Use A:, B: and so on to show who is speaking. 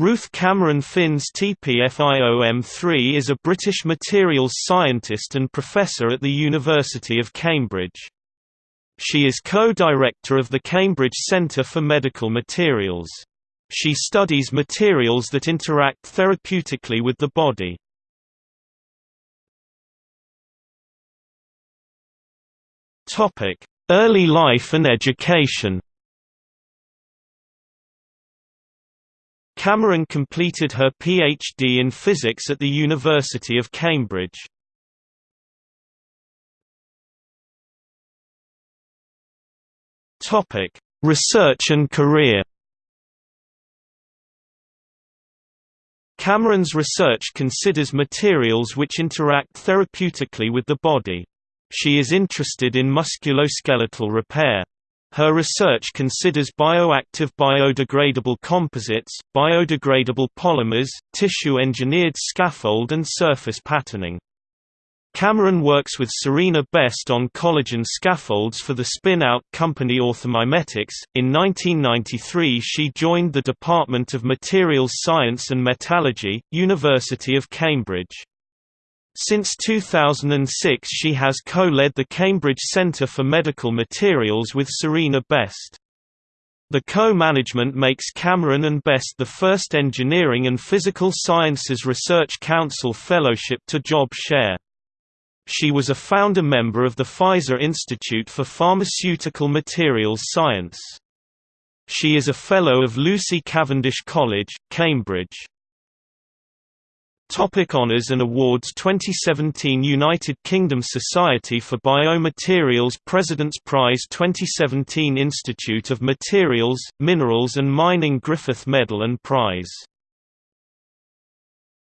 A: Ruth Cameron FInstP FIOM3 is a British materials scientist and professor at the University of Cambridge. She is co-director of the Cambridge Centre for Medical Materials. She studies materials that interact therapeutically with the body. Early life and education Cameron completed her PhD in physics at the University of Cambridge. Topic: Research and career. Cameron's research considers materials which interact therapeutically with the body. She is interested in musculoskeletal repair. Her research considers bioactive biodegradable composites, biodegradable polymers, tissue-engineered scaffold and surface patterning. Cameron works with Serena Best on collagen scaffolds for the spin-out company Orthomimetics. In 1993 she joined the Department of Materials Science and Metallurgy, University of Cambridge. Since 2006 she has co-led the Cambridge Centre for Medical Materials with Serena Best. The co-management makes Cameron and Best the first Engineering and Physical Sciences Research Council Fellowship to job share. She was a founder member of the Pfizer Institute for Pharmaceutical Materials Science. She is a Fellow of Lucy Cavendish College, Cambridge. Topic Honours and Awards 2017 United Kingdom Society for Biomaterials President's Prize 2017 Institute of Materials, Minerals and Mining Griffith Medal and Prize